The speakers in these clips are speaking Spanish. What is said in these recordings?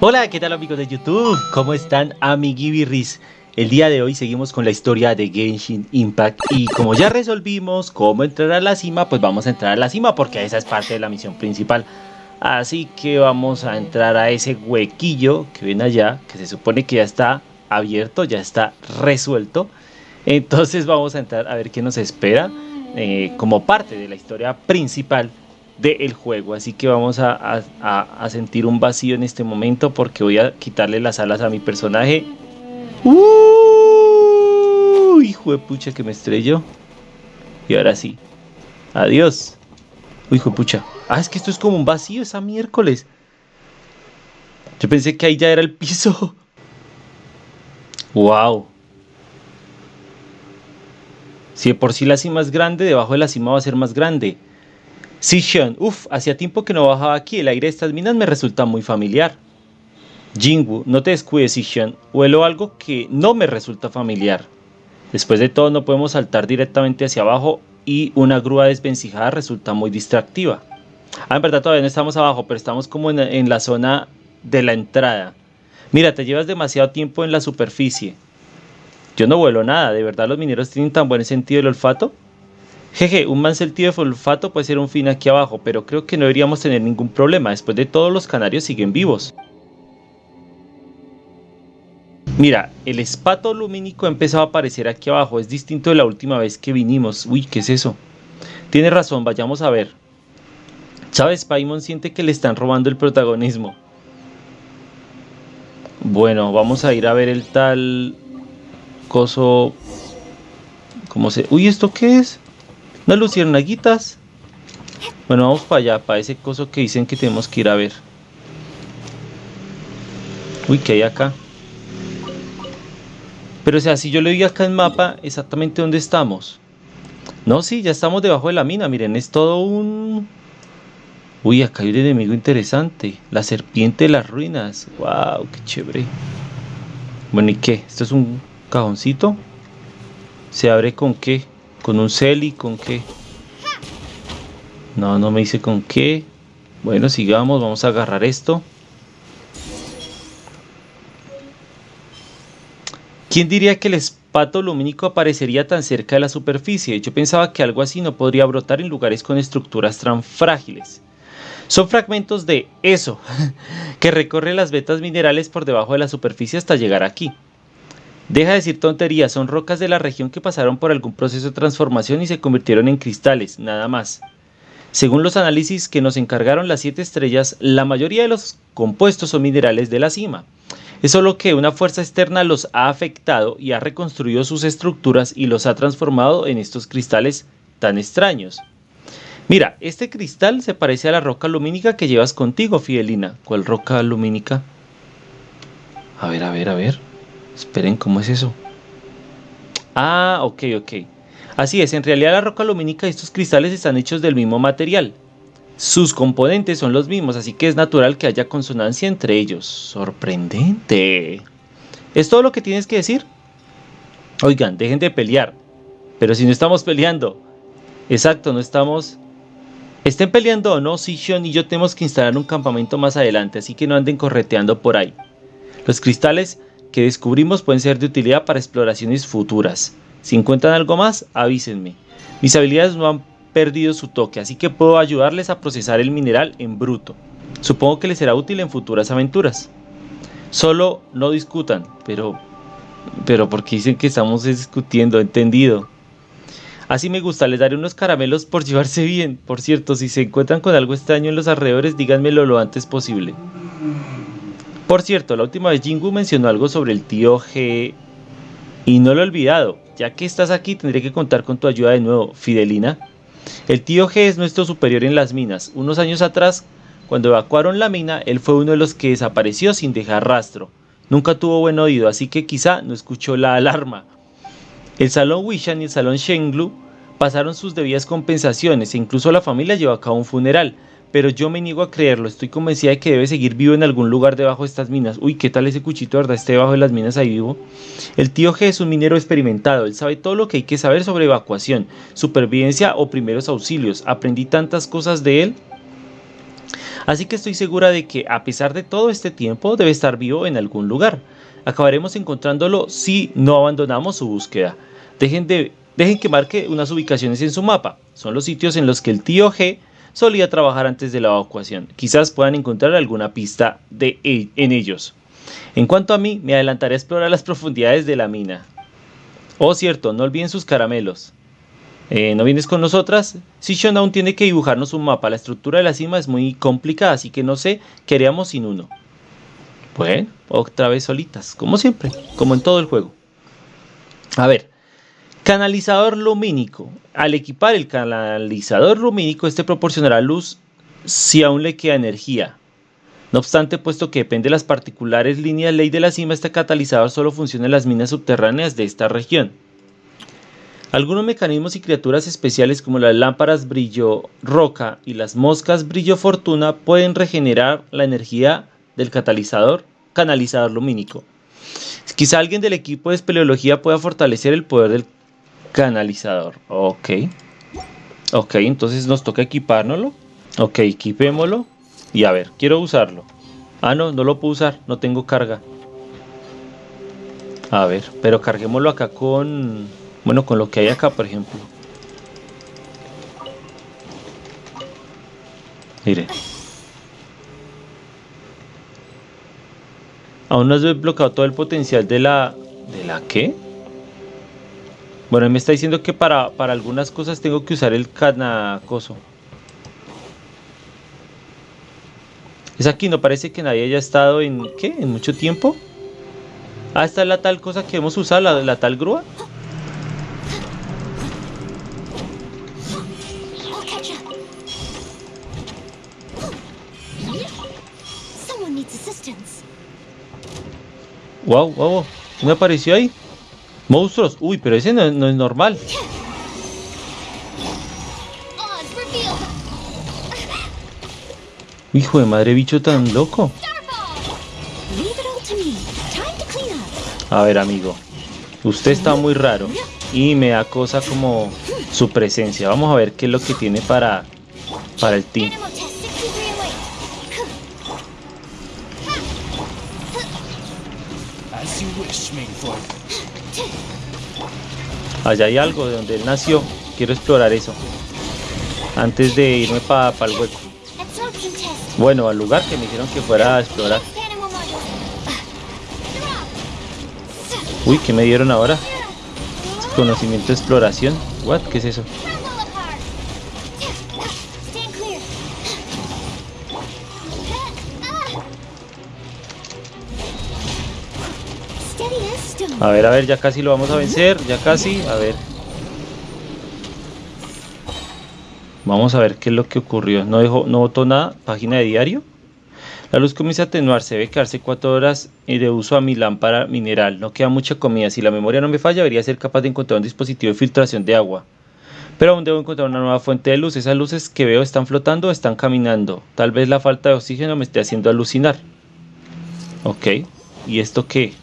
Hola, ¿qué tal amigos de YouTube? ¿Cómo están amiguibirris? El día de hoy seguimos con la historia de Genshin Impact y como ya resolvimos cómo entrar a la cima, pues vamos a entrar a la cima porque esa es parte de la misión principal. Así que vamos a entrar a ese huequillo que ven allá, que se supone que ya está abierto, ya está resuelto. Entonces vamos a entrar a ver qué nos espera eh, como parte de la historia principal del juego. Así que vamos a, sentir un vacío en este momento porque voy a quitarle las alas a mi personaje. ¡Uh! Hijo de pucha que me estrelló. Y ahora sí. Adiós. hijo de pucha. Ah, es que esto es como un vacío esa miércoles. Yo pensé que ahí ya era el piso. Wow. Si de por sí la cima es grande, debajo de la cima va a ser más grande. Sishan, uff, hacía tiempo que no bajaba aquí, el aire de estas minas me resulta muy familiar. Jingu, no te descuides Sishan, huelo algo que no me resulta familiar. Después de todo no podemos saltar directamente hacia abajo y una grúa desvencijada resulta muy distractiva. Ah, en verdad todavía no estamos abajo, pero estamos como en, en la zona de la entrada. Mira, te llevas demasiado tiempo en la superficie. Yo no vuelo nada, ¿de verdad los mineros tienen tan buen sentido del olfato? Jeje, un mal sentido de olfato puede ser un fin aquí abajo, pero creo que no deberíamos tener ningún problema, después de todo los canarios siguen vivos. Mira, el espato lumínico ha empezado a aparecer aquí abajo, es distinto de la última vez que vinimos. Uy, ¿qué es eso? Tiene razón, vayamos a ver. ¿Sabes? Paimon siente que le están robando el protagonismo. Bueno, vamos a ir a ver el tal coso... ¿Cómo se...? Uy, ¿esto qué es? Unas luciernaguitas. Bueno, vamos para allá, para ese coso que dicen que tenemos que ir a ver. Uy, ¿qué hay acá? Pero o sea, si yo le doy acá en mapa, exactamente dónde estamos. No, sí, ya estamos debajo de la mina. Miren, es todo un... Uy, acá hay un enemigo interesante. La serpiente de las ruinas. Wow, qué chévere. Bueno, ¿y qué? ¿Esto es un cajoncito? ¿Se abre con qué? ¿Con un celi? ¿Con qué? No, no me dice con qué. Bueno, sigamos, vamos a agarrar esto. ¿Quién diría que el espato lumínico aparecería tan cerca de la superficie? Yo pensaba que algo así no podría brotar en lugares con estructuras tan frágiles. Son fragmentos de eso, que recorre las vetas minerales por debajo de la superficie hasta llegar aquí. Deja de decir tonterías, son rocas de la región que pasaron por algún proceso de transformación y se convirtieron en cristales, nada más. Según los análisis que nos encargaron las siete estrellas, la mayoría de los compuestos son minerales de la cima. Es solo que una fuerza externa los ha afectado y ha reconstruido sus estructuras y los ha transformado en estos cristales tan extraños. Mira, este cristal se parece a la roca lumínica que llevas contigo, Fidelina. ¿Cuál roca lumínica? A ver, a ver, a ver. Esperen, ¿cómo es eso? Ah, ok, ok. Así es, en realidad la roca lumínica y estos cristales están hechos del mismo material. Sus componentes son los mismos, así que es natural que haya consonancia entre ellos. Sorprendente. ¿Es todo lo que tienes que decir? Oigan, dejen de pelear. Pero si no estamos peleando. Exacto, no estamos... Estén peleando o no, Sishon y yo tenemos que instalar un campamento más adelante, así que no anden correteando por ahí. Los cristales que descubrimos pueden ser de utilidad para exploraciones futuras. Si encuentran algo más, avísenme. Mis habilidades no han perdido su toque, así que puedo ayudarles a procesar el mineral en bruto. Supongo que les será útil en futuras aventuras. Solo no discutan, pero... Pero porque dicen que estamos discutiendo, entendido. Así me gusta, les daré unos caramelos por llevarse bien. Por cierto, si se encuentran con algo extraño en los alrededores, díganmelo lo antes posible. Por cierto, la última vez Jingu mencionó algo sobre el tío G y no lo he olvidado. Ya que estás aquí tendré que contar con tu ayuda de nuevo, Fidelina. El tío G es nuestro superior en las minas. Unos años atrás, cuando evacuaron la mina, él fue uno de los que desapareció sin dejar rastro. Nunca tuvo buen oído, así que quizá no escuchó la alarma. El salón Wishan y el salón Shenglu pasaron sus debidas compensaciones e incluso la familia llevó a cabo un funeral pero yo me niego a creerlo, estoy convencida de que debe seguir vivo en algún lugar debajo de estas minas. Uy, ¿qué tal ese cuchito, verdad? Esté debajo de las minas ahí vivo. El tío G es un minero experimentado, él sabe todo lo que hay que saber sobre evacuación, supervivencia o primeros auxilios. Aprendí tantas cosas de él. Así que estoy segura de que a pesar de todo este tiempo debe estar vivo en algún lugar. Acabaremos encontrándolo si no abandonamos su búsqueda. Dejen, de, dejen que marque unas ubicaciones en su mapa. Son los sitios en los que el tío G solía trabajar antes de la evacuación. Quizás puedan encontrar alguna pista de, e, en ellos. En cuanto a mí, me adelantaré a explorar las profundidades de la mina. Oh, cierto, no olviden sus caramelos. Eh, ¿No vienes con nosotras? Sichon aún tiene que dibujarnos un mapa. La estructura de la cima es muy complicada, así que no sé qué haríamos sin uno. Bueno, otra vez solitas, como siempre, como en todo el juego. A ver, canalizador lumínico. Al equipar el canalizador lumínico, este proporcionará luz si aún le queda energía. No obstante, puesto que depende de las particulares líneas ley de la cima, este catalizador solo funciona en las minas subterráneas de esta región. Algunos mecanismos y criaturas especiales como las lámparas brillo roca y las moscas brillo fortuna pueden regenerar la energía del catalizador canalizador lumínico. Quizá alguien del equipo de espeleología pueda fortalecer el poder del canalizador. Ok. Ok, entonces nos toca equipárnoslo. Ok, equipémoslo. Y a ver, quiero usarlo. Ah, no, no lo puedo usar, no tengo carga. A ver, pero carguémoslo acá con... Bueno, con lo que hay acá, por ejemplo. Mire. Aún no has desbloqueado todo el potencial de la... ¿De la qué? Bueno, él me está diciendo que para, para algunas cosas tengo que usar el canacoso. Es aquí, no parece que nadie haya estado en... ¿Qué? ¿En mucho tiempo? Ah, esta es la tal cosa que hemos usado, la, la tal grúa. Wow, wow, ¿qué me apareció ahí? Monstruos. Uy, pero ese no, es normal. Hijo de madre, bicho tan loco. A ver, amigo. Usted está muy raro. Y me da cosa como su presencia. Vamos a ver qué es lo que tiene para, para el team. Allá hay algo de donde él nació. Quiero explorar eso. Antes de irme para el hueco. Bueno, al lugar que me dijeron que fuera a explorar. Uy, ¿qué me dieron ahora? Conocimiento de exploración. What? ¿Qué es eso? A ver, a ver, ya casi lo vamos a vencer, ya casi, a ver. Vamos a ver qué es lo que ocurrió. No dejó, no votó nada. Página de diario. La luz comienza a atenuarse. Debe quedarse cuatro horas de uso a mi lámpara mineral. No queda mucha comida. Si la memoria no me falla, debería ser capaz de encontrar un dispositivo de filtración de agua. Pero aún debo encontrar una nueva fuente de luz. Esas luces que veo están flotando o están caminando. Tal vez la falta de oxígeno me esté haciendo alucinar. Ok. ¿Y esto qué?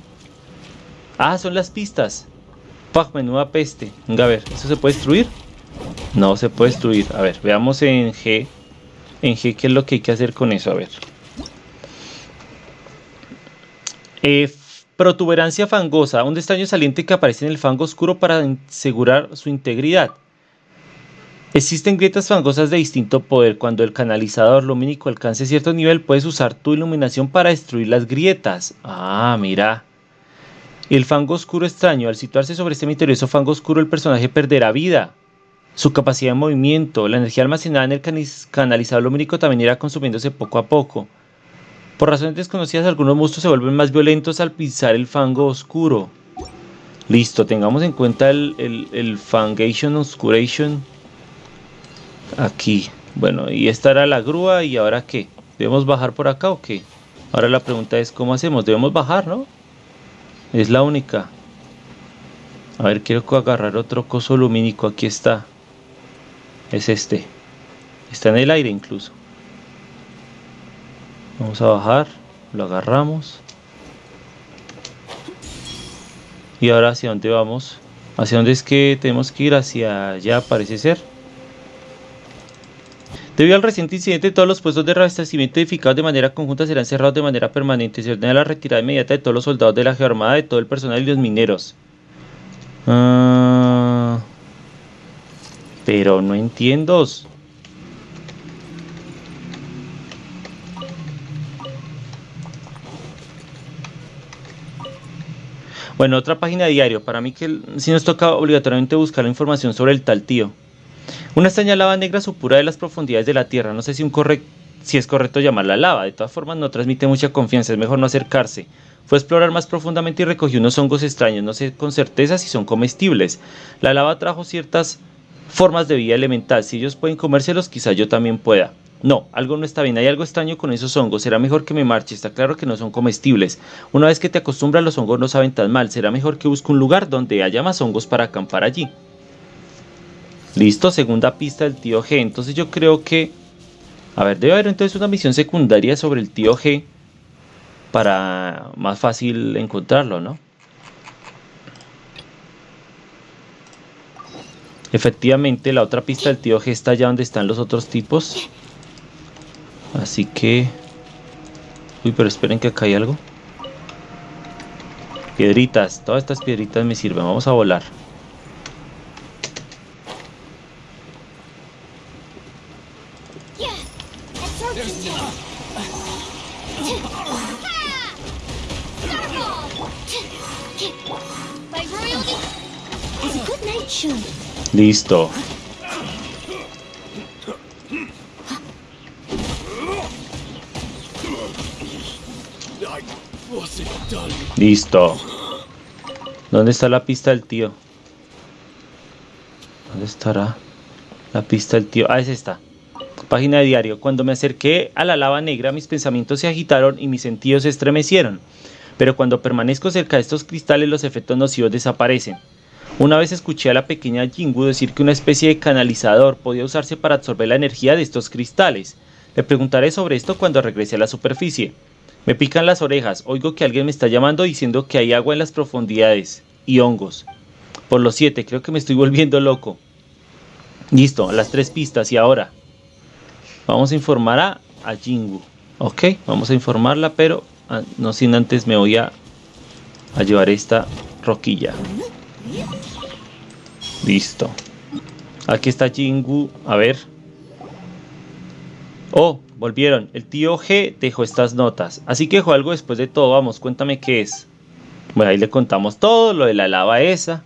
Ah, son las pistas. Pag, menuda peste. Venga, a ver, ¿eso se puede destruir? No se puede destruir. A ver, veamos en G. En G, ¿qué es lo que hay que hacer con eso? A ver. Eh, protuberancia fangosa. Un extraño saliente que aparece en el fango oscuro para asegurar su integridad. Existen grietas fangosas de distinto poder. Cuando el canalizador lumínico alcance cierto nivel, puedes usar tu iluminación para destruir las grietas. Ah, mira. El fango oscuro extraño. Al situarse sobre este misterioso fango oscuro, el personaje perderá vida su capacidad de movimiento, la energía almacenada en el canalizador lumínico también irá consumiéndose poco a poco. Por razones desconocidas, algunos monstruos se vuelven más violentos al pisar el fango oscuro. Listo, tengamos en cuenta el, el, Fangation Oscuration aquí. Bueno, y esta era la grúa y ahora qué? ¿Debemos bajar por acá o qué? Ahora la pregunta es ¿cómo hacemos? Debemos bajar, ¿no? Es la única. A ver, quiero agarrar otro coso lumínico. Aquí está es este. Está en el aire incluso. Vamos a bajar, lo agarramos. Y ahora hacia dónde vamos? ¿Hacia dónde es que tenemos que ir? Hacia allá parece ser. Debido al reciente incidente, todos los puestos de reabastecimiento edificados de manera conjunta serán cerrados de manera permanente. Se ordena la retirada inmediata de todos los soldados de la Geoarmada, de todo el personal y los mineros. Ah, pero no entiendo. Bueno, otra página de diario. Para mí que si nos toca obligatoriamente buscar la información sobre el tal tío. Una extraña lava negra supura de las profundidades de la Tierra. No sé si, un si es correcto llamarla lava. De todas formas no transmite mucha confianza. Es mejor no acercarse. Fue a explorar más profundamente y recogió unos hongos extraños. No sé con certeza si son comestibles. La lava trajo ciertas formas de vida elemental. Si ellos pueden comérselos, quizá yo también pueda. No, algo no está bien, hay algo extraño con esos hongos, será mejor que me marche, está claro que no son comestibles. Una vez que te acostumbras los hongos no saben tan mal, será mejor que busque un lugar donde haya más hongos para acampar allí. Listo, segunda pista del tío G, entonces yo creo que... A ver, debe haber entonces una misión secundaria sobre el tío G para más fácil encontrarlo, ¿no? Efectivamente, la otra pista del tío G está allá donde están los otros tipos. Así que... Uy, pero esperen que acá hay algo. Piedritas. Todas estas piedritas me sirven. Vamos a volar. Listo. Listo. ¿Dónde está la pista del tío? ¿Dónde estará la pista del tío? Ah, es esta. Página de diario. Cuando me acerqué a la lava negra, mis pensamientos se agitaron y mis sentidos se estremecieron. Pero cuando permanezco cerca de estos cristales, los efectos nocivos desaparecen. Una vez escuché a la pequeña Jingu decir que una especie de canalizador podía usarse para absorber la energía de estos cristales. Le preguntaré sobre esto cuando regrese a la superficie. Me pican las orejas, oigo que alguien me está llamando diciendo que hay agua en las profundidades y hongos. Por los siete, creo que me estoy volviendo loco. Listo, las tres pistas y ahora vamos a informar a, Jingu. Ok, vamos a informarla, pero ah, no sin antes me voy a llevar esta roquilla. Listo. Aquí está Jingu. A ver. Oh, Volvieron. El tío G dejó estas notas. Así que dejó algo después de todo. Vamos, cuéntame qué es. Bueno, ahí le contamos todo. Lo de la lava esa.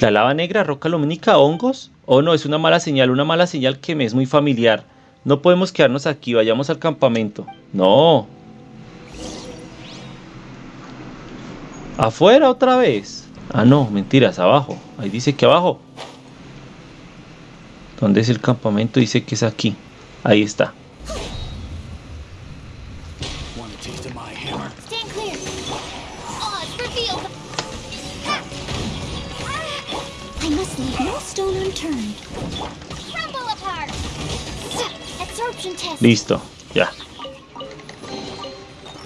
La lava negra, roca lumínica, hongos. Oh no, es una mala señal. Una mala señal que me es muy familiar. No podemos quedarnos aquí. Vayamos al campamento. No. Afuera otra vez. Ah, no, mentiras, abajo. Ahí dice que abajo. ¿Dónde es el campamento? Dice que es aquí. Ahí está. Listo, ya.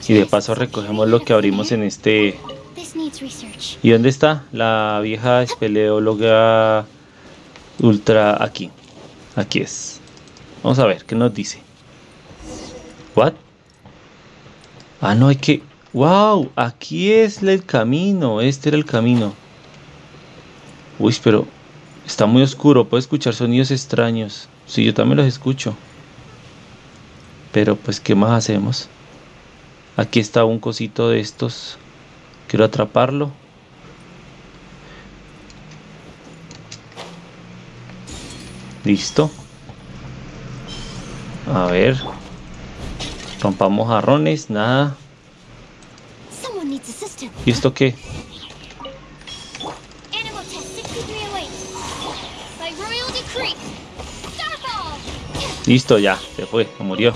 Y de paso recogemos lo que abrimos en este... ¿Y dónde está? La vieja espeleóloga ultra aquí. Aquí es. Vamos a ver, ¿qué nos dice? ¿What? Ah, no, hay que... ¡Wow! Aquí es el camino. Este era el camino. Uy, pero está muy oscuro. Puedo escuchar sonidos extraños. Sí, yo también los escucho. Pero pues, ¿qué más hacemos? Aquí está un cosito de estos. Quiero atraparlo. Listo. A ver. Rompamos jarrones, nada. ¿Y esto qué? Listo, ya, se fue, se murió.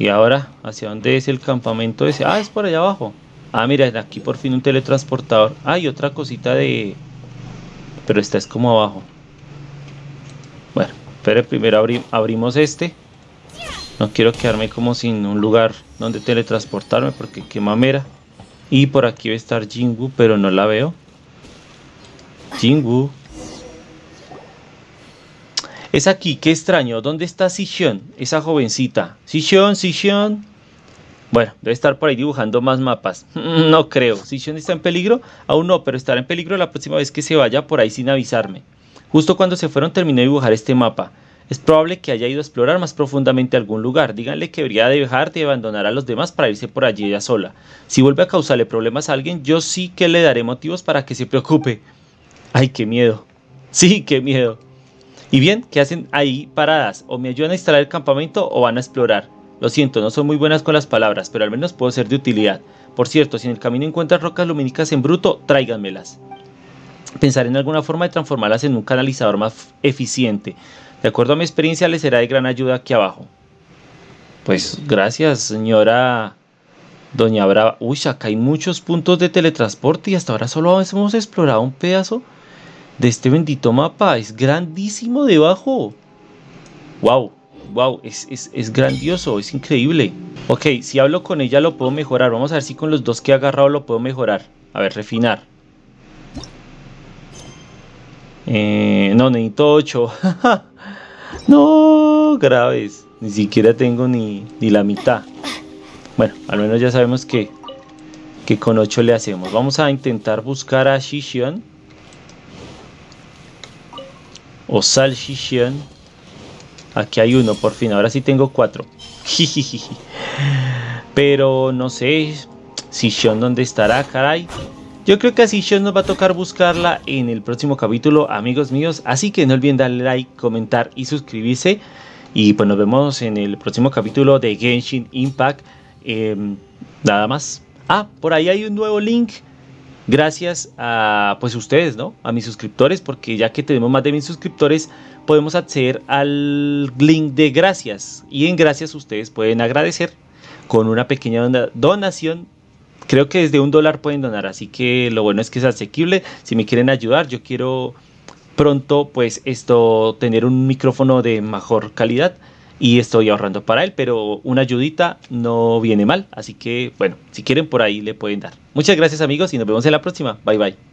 Y ahora, ¿hacia dónde es el campamento ese? Ah, es por allá abajo. Ah, mira, aquí por fin un teletransportador. Ah, y otra cosita de... Pero esta es como abajo. Bueno, pero primero abrimos este. No quiero quedarme como sin un lugar donde teletransportarme porque qué mamera. Y por aquí va a estar Jingu, pero no la veo. Jingu. Es aquí, qué extraño. ¿Dónde está Sichon? Esa jovencita. Sichon, Sichon. Bueno, debe estar por ahí dibujando más mapas. No creo. ¿Sichon está en peligro? Aún no, pero estará en peligro la próxima vez que se vaya por ahí sin avisarme. Justo cuando se fueron terminé de dibujar este mapa. Es probable que haya ido a explorar más profundamente algún lugar. Díganle que debería dejar de abandonar a los demás para irse por allí ella sola. Si vuelve a causarle problemas a alguien, yo sí que le daré motivos para que se preocupe. Ay, qué miedo. Sí, qué miedo. Y bien, ¿qué hacen ahí paradas? O me ayudan a instalar el campamento o van a explorar. Lo siento, no son muy buenas con las palabras, pero al menos puedo ser de utilidad. Por cierto, si en el camino encuentran rocas lumínicas en bruto, tráiganmelas. Pensar en alguna forma de transformarlas en un canalizador más eficiente. De acuerdo a mi experiencia, les será de gran ayuda aquí abajo. Pues gracias, señora Doña Brava. Uy, acá hay muchos puntos de teletransporte y hasta ahora solo hemos explorado un pedazo de este bendito mapa. Es grandísimo debajo. Wow, wow, es, es, grandioso, es increíble. Ok, si hablo con ella lo puedo mejorar. Vamos a ver si con los dos que he agarrado lo puedo mejorar. A ver, refinar. Eh, no, necesito 8. no, graves. Ni siquiera tengo ni, ni, la mitad. Bueno, al menos ya sabemos que, que con 8 le hacemos. Vamos a intentar buscar a Shishion o salchichón. Aquí hay uno, por fin. Ahora sí tengo cuatro. Pero no sé. Sichon, ¿dónde estará? Caray. Yo creo que a Sichon nos va a tocar buscarla en el próximo capítulo, amigos míos. Así que no olviden darle like, comentar y suscribirse. Y pues nos vemos en el próximo capítulo de Genshin Impact. Em, nada más. Ah, por ahí hay un nuevo link gracias a pues ustedes, ¿no? A mis suscriptores, porque ya que tenemos más de mil suscriptores, podemos acceder al link de gracias. Y en gracias ustedes pueden agradecer con una pequeña donación. Creo que desde un dólar pueden donar, así que lo bueno es que es asequible. Si me quieren ayudar, yo quiero pronto pues esto tener un micrófono de mejor calidad y estoy ahorrando para él, pero una ayudita no viene mal, así que bueno, si quieren por ahí le pueden dar. Muchas gracias amigos y nos vemos en la próxima. Bye bye.